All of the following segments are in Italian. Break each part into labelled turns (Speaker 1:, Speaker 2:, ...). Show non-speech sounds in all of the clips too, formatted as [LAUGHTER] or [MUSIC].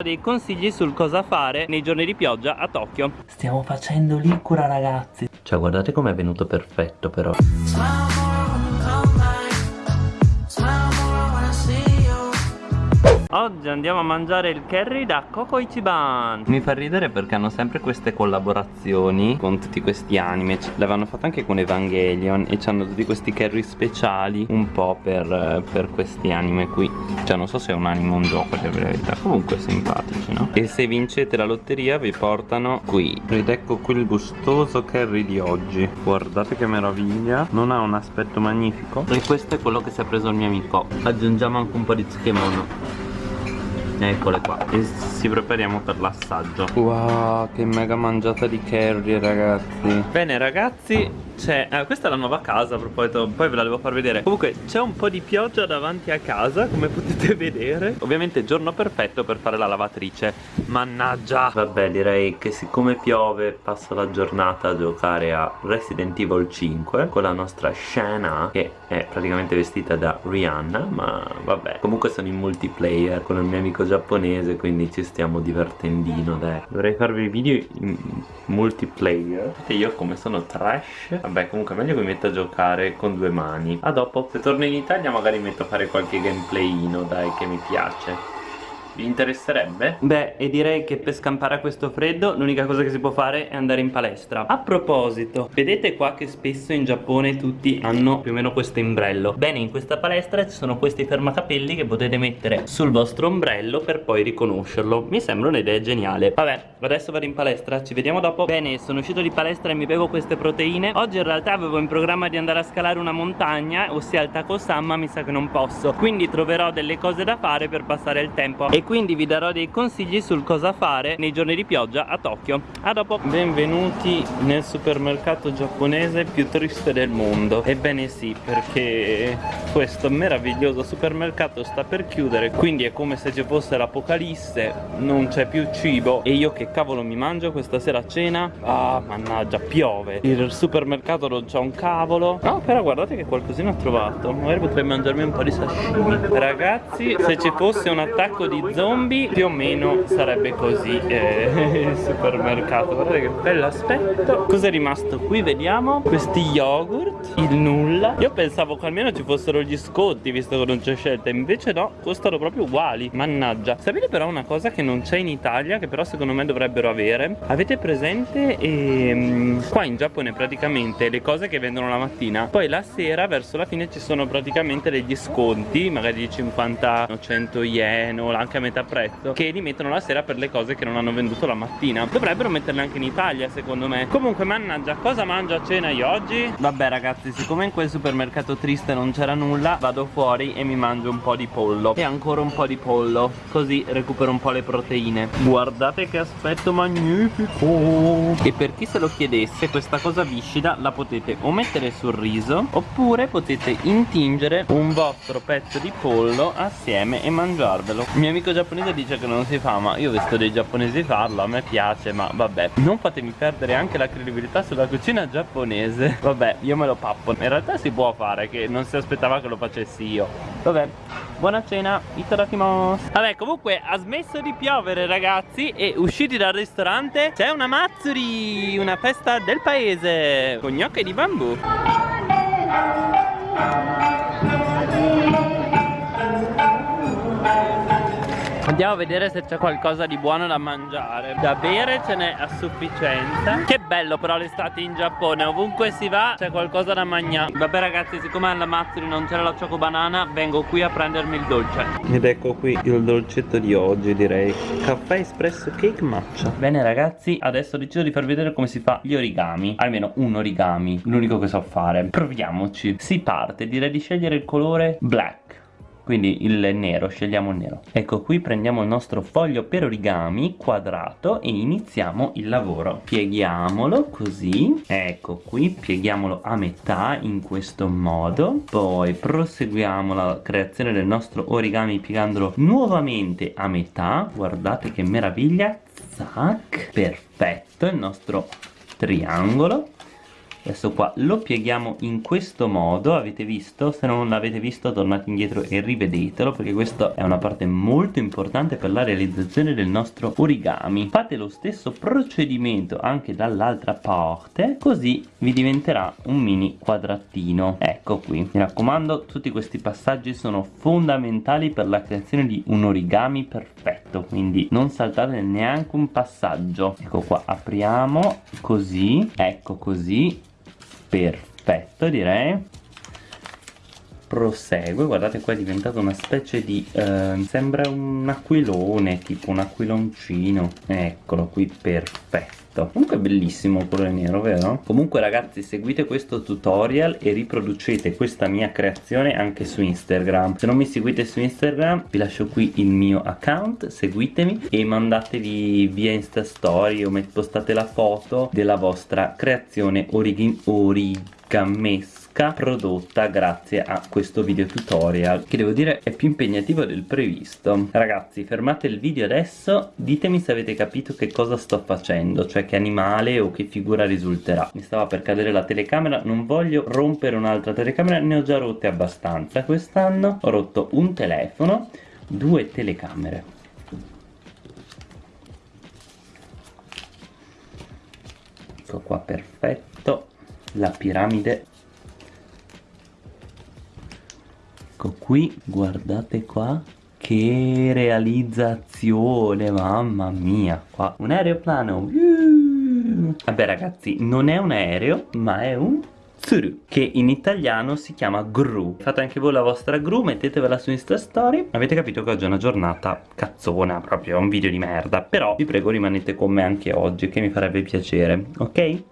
Speaker 1: dei consigli sul cosa fare nei giorni di pioggia a Tokyo.
Speaker 2: Stiamo facendo l'icura ragazzi.
Speaker 1: Cioè guardate com'è venuto perfetto però Oggi andiamo a mangiare il curry da Coco Ichiban. Mi fa ridere perché hanno sempre queste collaborazioni con tutti questi anime. L'avevano fatto anche con Evangelion E hanno tutti questi curry speciali Un po' per, per, questi anime qui. Cioè non so se è un anime o un gioco per verità. Comunque simpatici no? E se vincete la lotteria vi portano qui. Ed ecco qui il gustoso curry di oggi. Guardate che meraviglia. Non ha un aspetto magnifico. E questo è quello che si è preso il mio amico. Aggiungiamo anche un po' di tsukemono Eccole qua. E ci prepariamo per l'assaggio. Wow che mega mangiata di curry ragazzi. Bene ragazzi c'è eh, Questa è la nuova casa a proposito Poi ve la devo far vedere. Comunque c'è un po' di pioggia davanti a casa Come potete vedere. Ovviamente giorno perfetto per fare la lavatrice. Mannaggia. Vabbè direi che siccome piove Passo la giornata a giocare a Resident Evil 5 Con la nostra Shana Che è praticamente vestita da Rihanna Ma vabbè. Comunque sono in multiplayer Con il mio amico giapponese Quindi ci stiamo divertendino dai. Dovrei farvi video in multiplayer. Vedete io come sono trash? Vabbè comunque meglio che mi metto a giocare con due mani. A dopo. Se torno in Italia magari metto a fare qualche gameplayino dai che mi piace vi interesserebbe? Beh, e direi che per scampare a questo freddo l'unica cosa che si può fare è andare in palestra. A proposito, vedete qua che spesso in Giappone tutti hanno più o meno questo imbrello Bene, in questa palestra ci sono questi fermacapelli che potete mettere sul vostro ombrello per poi riconoscerlo. Mi sembra un'idea geniale. Vabbè, adesso vado in palestra, ci vediamo dopo. Bene, sono uscito di palestra e mi bevo queste proteine. Oggi in realtà avevo in programma di andare a scalare una montagna, ossia il Takosama, ma mi sa che non posso. Quindi troverò delle cose da fare per passare il tempo. E quindi vi darò dei consigli sul cosa fare nei giorni di pioggia a Tokyo. A dopo. Benvenuti nel supermercato giapponese più triste del mondo. Ebbene sì perché questo meraviglioso supermercato sta per chiudere quindi è come se ci fosse l'apocalisse non c'è più cibo. E io che cavolo mi mangio questa sera a cena? Ah mannaggia piove. Il supermercato non c'ha un cavolo. No però guardate che qualcosina ho trovato. Magari potrei mangiarmi un po' di sashimi. Ragazzi se ci fosse un attacco di zombie più o meno sarebbe così eh, [LAUGHS] il supermercato. Guardate che bello aspetto. Cosa è rimasto qui? Vediamo. Questi yogurt il nulla. Io pensavo che almeno ci fossero gli sconti visto che non c'è scelta. Invece no costano proprio uguali. Mannaggia. Sapete però una cosa che non c'è in Italia che però secondo me dovrebbero avere? Avete presente ehm, qua in Giappone praticamente le cose che vendono la mattina? Poi la sera verso la fine ci sono praticamente degli sconti magari di 50 100 yen o anche a metà prezzo che li mettono la sera per le cose che non hanno venduto la mattina. Dovrebbero metterle anche in Italia secondo me. Comunque mannaggia cosa mangio a cena io oggi? vabbè ragazzi siccome in quel supermercato triste non c'era nulla vado fuori e mi mangio un po' di pollo. E ancora un po' di pollo così recupero un po' le proteine. Guardate che aspetto magnifico! E per chi se lo chiedesse questa cosa viscida la potete o mettere sul riso oppure potete intingere un vostro pezzo di pollo assieme e mangiarvelo. Mio amico giapponese dice che non si fa ma io ho visto dei giapponesi farlo a me piace ma vabbè. Non fatemi perdere anche la credibilità sulla cucina giapponese. Vabbè io me lo pappo. In realtà si può fare che non si aspettava che lo facessi io. Vabbè buona cena itadakimasu vabbè comunque ha smesso di piovere ragazzi e usciti dal ristorante c'è una mazzuri una festa del paese. Con gnocche di bambù Andiamo a vedere se c'è qualcosa di buono da mangiare. Da bere ce n'è a sufficienza. Che bello però l'estate in Giappone Ovunque si va c'è qualcosa da mangiare. Vabbè ragazzi siccome alla Mazzuri non c'era la Choco Banana Vengo qui a prendermi il dolce. Ed ecco qui il dolcetto di oggi direi. Caffè espresso cake matcha. Bene ragazzi adesso ho deciso di farvi vedere come si fa gli origami. Almeno un origami L'unico che so fare. Proviamoci. Si parte direi di scegliere il colore black quindi il nero, scegliamo il nero. Ecco qui prendiamo il nostro foglio per origami quadrato e iniziamo il lavoro. Pieghiamolo così. Ecco qui pieghiamolo a metà in questo modo. Poi proseguiamo la creazione del nostro origami piegandolo nuovamente a metà. Guardate che meraviglia. Zac perfetto il nostro triangolo adesso qua lo pieghiamo in questo modo avete visto? Se non l'avete visto tornate indietro e rivedetelo perché questa è una parte molto importante per la realizzazione del nostro origami. Fate lo stesso procedimento anche dall'altra parte così vi diventerà un mini quadratino ecco qui. Mi raccomando tutti questi passaggi sono fondamentali per la creazione di un origami perfetto quindi non saltate neanche un passaggio. Ecco qua apriamo così ecco così perfetto direi prosegue. Guardate qua è diventato una specie di eh, sembra un aquilone tipo un aquiloncino. Eccolo qui perfetto. Comunque è bellissimo il colore nero vero? comunque ragazzi seguite questo tutorial e riproducete questa mia creazione anche su Instagram. Se non mi seguite su Instagram vi lascio qui il mio account seguitemi e mandatevi via Insta Story o postate la foto della vostra creazione origami origamesca prodotta grazie a questo video tutorial che devo dire è più impegnativo del previsto. Ragazzi fermate il video adesso ditemi se avete capito che cosa sto facendo cioè che animale o che figura risulterà. Mi stava per cadere la telecamera non voglio rompere un'altra telecamera ne ho già rotte abbastanza. Quest'anno ho rotto un telefono due telecamere. Ecco qua perfetto la piramide. Ecco qui guardate qua. Che realizzazione mamma mia. Qua un aeroplano. Vabbè ragazzi non è un aereo ma è un Tsuru che in italiano si chiama gru. Fate anche voi la vostra gru mettetevela su insta story. Avete capito che oggi è una giornata cazzona proprio un video di merda. Però vi prego rimanete con me anche oggi che mi farebbe piacere ok?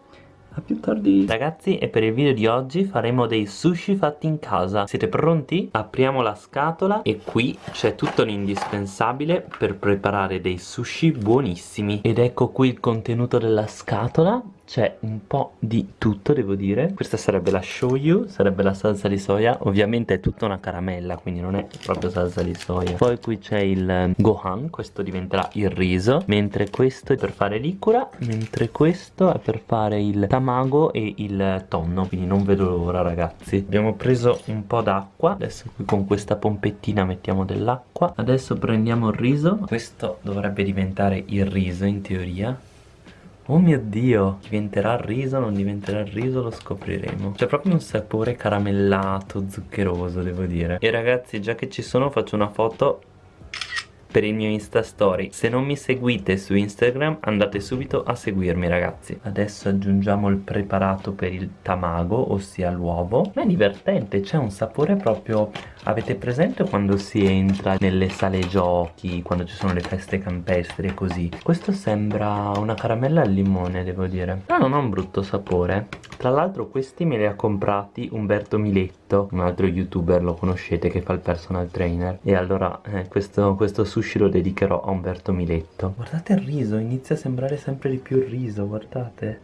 Speaker 1: A più tardi. Ragazzi e per il video di oggi faremo dei sushi fatti in casa. Siete pronti? Apriamo la scatola e qui c'è tutto l'indispensabile per preparare dei sushi buonissimi. Ed ecco qui il contenuto della scatola c'è un po' di tutto devo dire. Questa sarebbe la shoyu sarebbe la salsa di soia. Ovviamente è tutta una caramella quindi non è proprio salsa di soia. Poi qui c'è il ehm, gohan questo diventerà il riso. Mentre questo è per fare l'ikura mentre questo è per fare il tamago e il tonno. Quindi non vedo l'ora ragazzi. Abbiamo preso un po' d'acqua. Adesso qui con questa pompettina mettiamo dell'acqua. Adesso prendiamo il riso. Questo dovrebbe diventare il riso in teoria Oh mio dio, diventerà riso, non diventerà riso, lo scopriremo. C'è proprio un sapore caramellato, zuccheroso, devo dire. E ragazzi, già che ci sono, faccio una foto per il mio insta story. Se non mi seguite su instagram andate subito a seguirmi ragazzi. Adesso aggiungiamo il preparato per il tamago ossia l'uovo. Ma è divertente c'è un sapore proprio avete presente quando si entra nelle sale giochi quando ci sono le feste campestri e così? Questo sembra una caramella al limone devo dire. Però non ha un brutto sapore. Tra l'altro questi me li ha comprati Umberto Miletto un altro youtuber lo conoscete che fa il personal trainer. E allora eh, questo, questo sushi sushi lo dedicherò a Umberto Miletto. Guardate il riso, inizia a sembrare sempre di più il riso, guardate.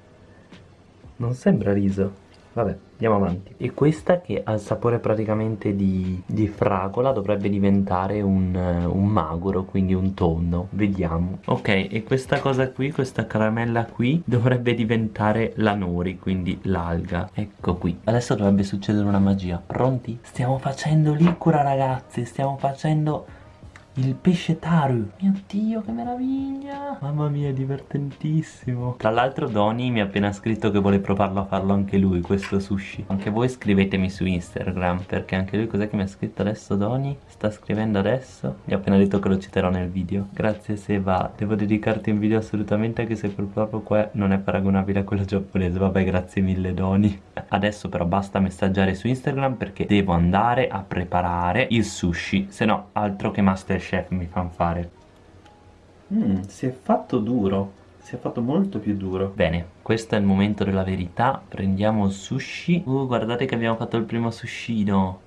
Speaker 1: Non sembra riso. Vabbè, andiamo avanti. E questa che ha il sapore praticamente di, di fragola dovrebbe diventare un, un, maguro, quindi un tonno. Vediamo. Ok, e questa cosa qui, questa caramella qui Dovrebbe diventare la nori, quindi l'alga. Ecco qui. Adesso dovrebbe succedere una magia. Pronti? Stiamo facendo l'icura ragazzi. Stiamo facendo il pesce taru. Mio dio che meraviglia. Mamma mia è divertentissimo. Tra l'altro Doni mi ha appena scritto che vuole provarlo a farlo anche lui Questo sushi. Anche voi scrivetemi su Instagram Perché anche lui cos'è che mi ha scritto adesso Doni? Sta scrivendo adesso. Mi ha appena detto che lo citerò nel video. Grazie Seba. Devo dedicarti un video assolutamente Anche se quel proprio qua non è paragonabile a quello giapponese. Vabbè grazie mille Doni. Adesso però basta messaggiare su Instagram Perché devo andare a preparare il sushi. Se no altro che master chef mi fanno fare. Mm, si è fatto duro si è fatto molto più duro. Bene, questo è il momento della verità. Prendiamo il sushi. Uh, guardate che abbiamo fatto il primo sushino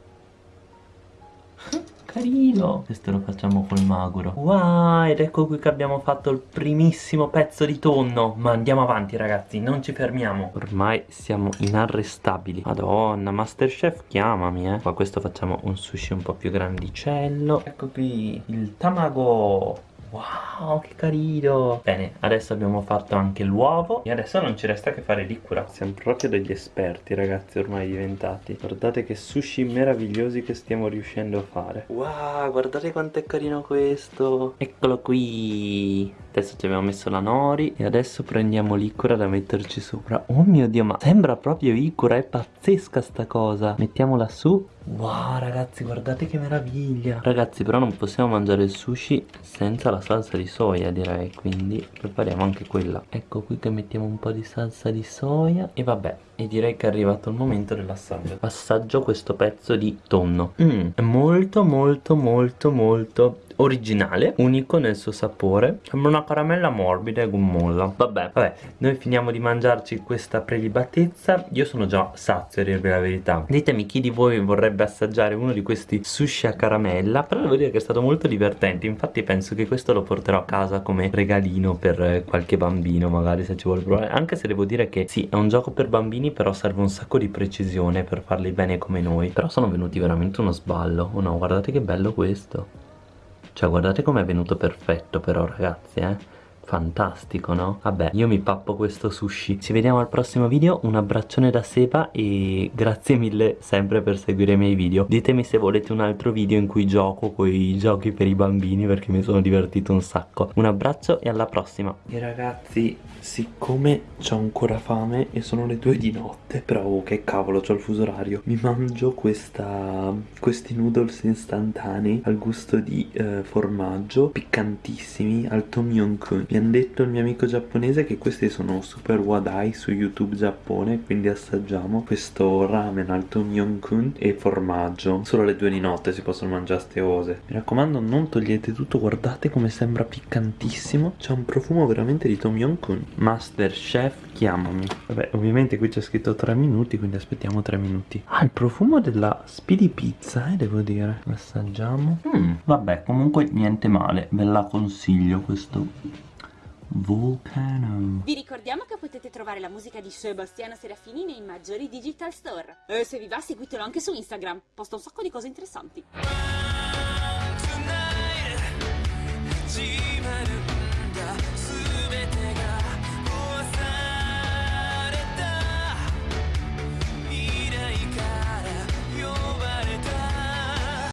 Speaker 1: carino. Questo lo facciamo col maguro. Wow, ed ecco qui che abbiamo fatto il primissimo pezzo di tonno. Ma andiamo avanti ragazzi, non ci fermiamo. Ormai siamo inarrestabili. Madonna, Masterchef chiamami eh. Qua questo facciamo un sushi un po' più grandicello. Ecco qui il tamago Wow, che carino. Bene, adesso abbiamo fatto anche l'uovo. E adesso non ci resta che fare l'icura Siamo proprio degli esperti ragazzi ormai diventati. Guardate che sushi meravigliosi che stiamo riuscendo a fare. Wow, guardate quanto è carino questo. Eccolo qui Adesso ci abbiamo messo la nori E adesso prendiamo l'icura da metterci sopra. Oh mio dio, ma sembra proprio icura È pazzesca sta cosa. Mettiamola su Wow ragazzi guardate che meraviglia. Ragazzi però non possiamo mangiare il sushi senza la salsa di soia direi. Quindi prepariamo anche quella. Ecco qui che mettiamo un po' di salsa di soia. E vabbè e direi che è arrivato il momento dell'assaggio. Assaggio questo pezzo di tonno. Mm, È molto molto molto molto originale, unico nel suo sapore. Sembra una caramella morbida e gommosa. Vabbè, vabbè, noi finiamo di mangiarci questa prelibatezza. Io sono già sazio a dirvi la verità. Ditemi chi di voi vorrebbe assaggiare uno di questi sushi a caramella Però devo dire che è stato molto divertente. Infatti penso che questo lo porterò a casa come regalino per qualche bambino magari se ci vuole provare. Anche se devo dire che sì, è un gioco per bambini Però serve un sacco di precisione per farli bene come noi. Però sono venuti veramente uno sballo. Oh no, guardate che bello questo cioè guardate com'è venuto perfetto però ragazzi eh Fantastico no? Vabbè io mi pappo questo sushi. Ci vediamo al prossimo video. Un abbraccione da Seba E grazie mille sempre per seguire i miei video. Ditemi se volete un altro video in cui gioco Con i giochi per i bambini Perché mi sono divertito un sacco. Un abbraccio e alla prossima. E ragazzi siccome ho ancora fame E sono le due di notte Però oh, che cavolo ho il fuso orario Mi mangio questa Questi noodles istantanei Al gusto di eh, formaggio Piccantissimi Al tom yum kun mi hanno detto il mio amico giapponese che questi sono super wadai su YouTube Giappone Quindi assaggiamo questo ramen al tom yum kun e formaggio. Solo alle due di notte si possono mangiare ste cose Mi raccomando non togliete tutto, guardate come sembra piccantissimo. C'è un profumo veramente di tom yum kun Master Chef chiamami. Vabbè ovviamente qui c'è scritto 3 minuti quindi aspettiamo 3 minuti. Ah il profumo della speedy pizza eh devo dire. Assaggiamo mm, Vabbè comunque niente male. Ve la consiglio questo Vulcano.
Speaker 3: Vi ricordiamo che potete trovare la musica di Sebastiano Serafini nei maggiori digital store. E se vi va seguitelo anche su Instagram, posta un sacco di cose interessanti.